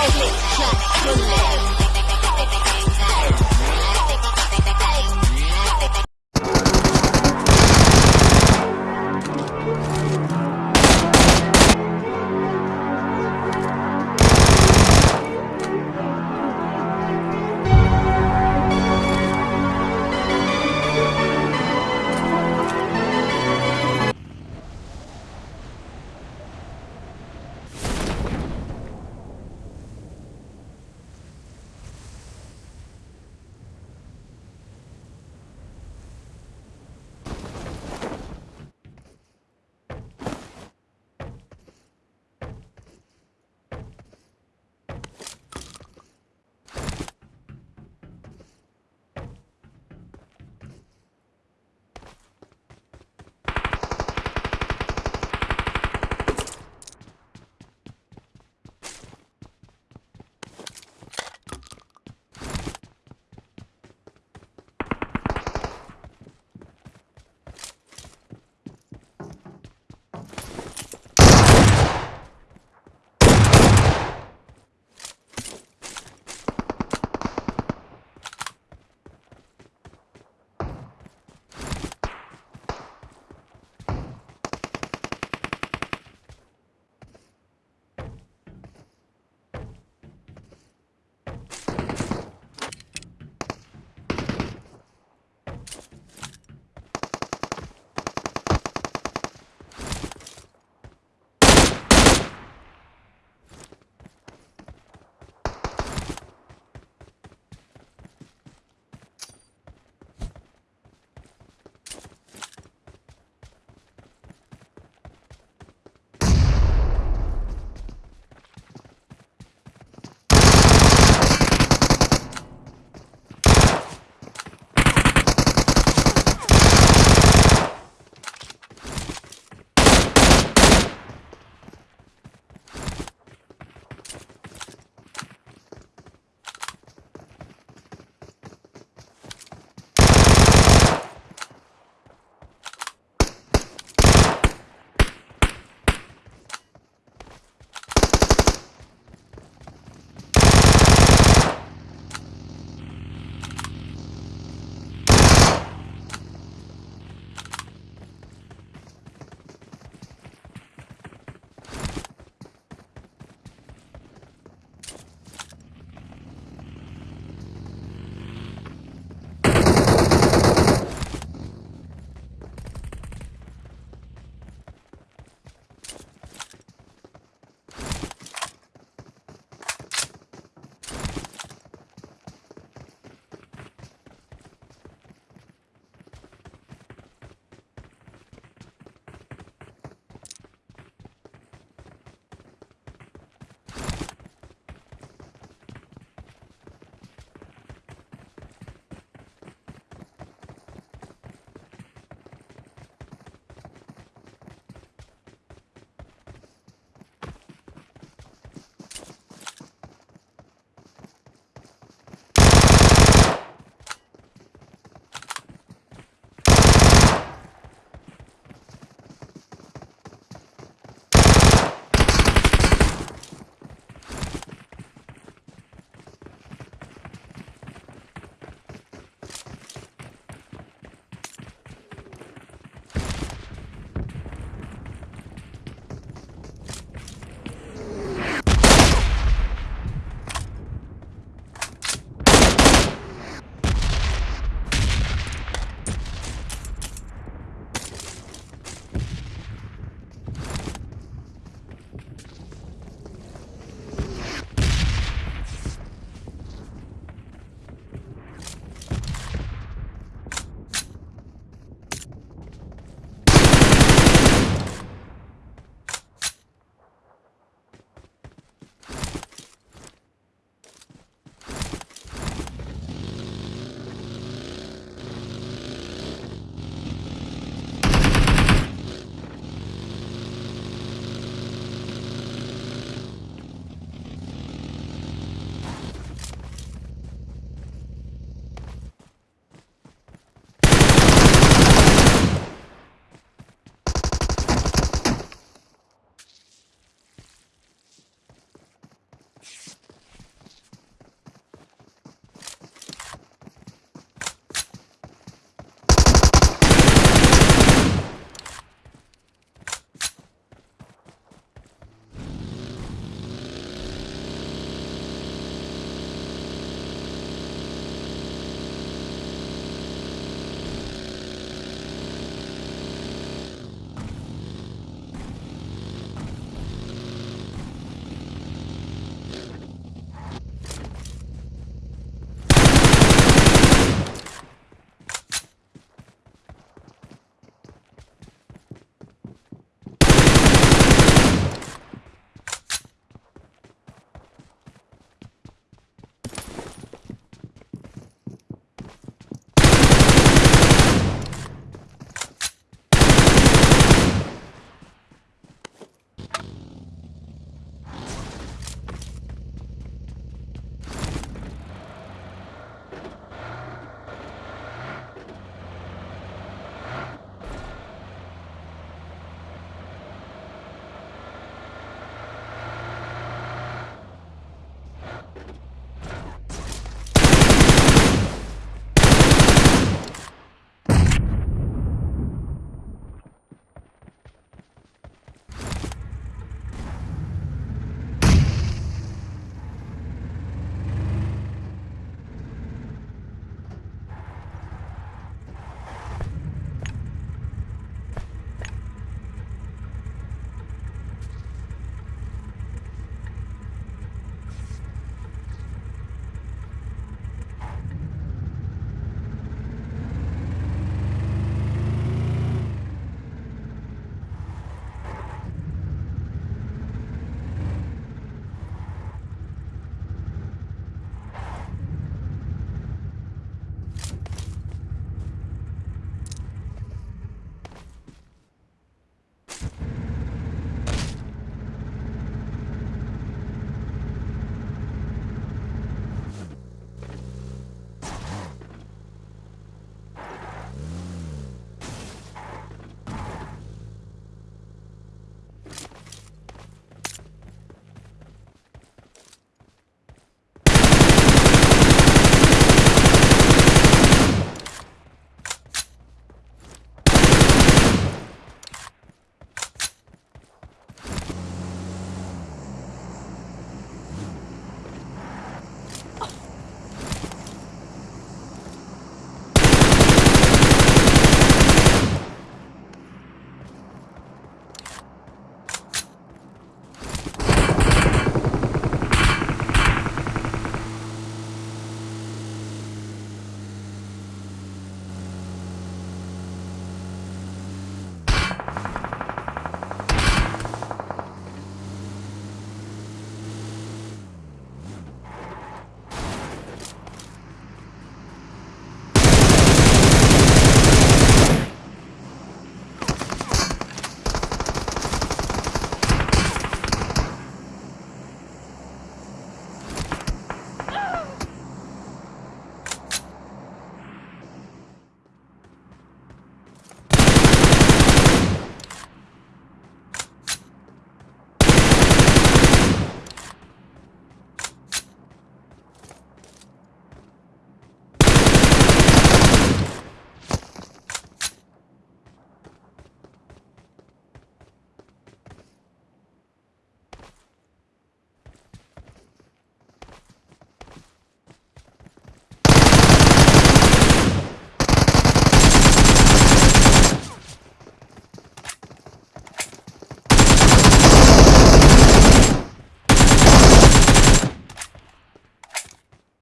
Click, clack, bullet.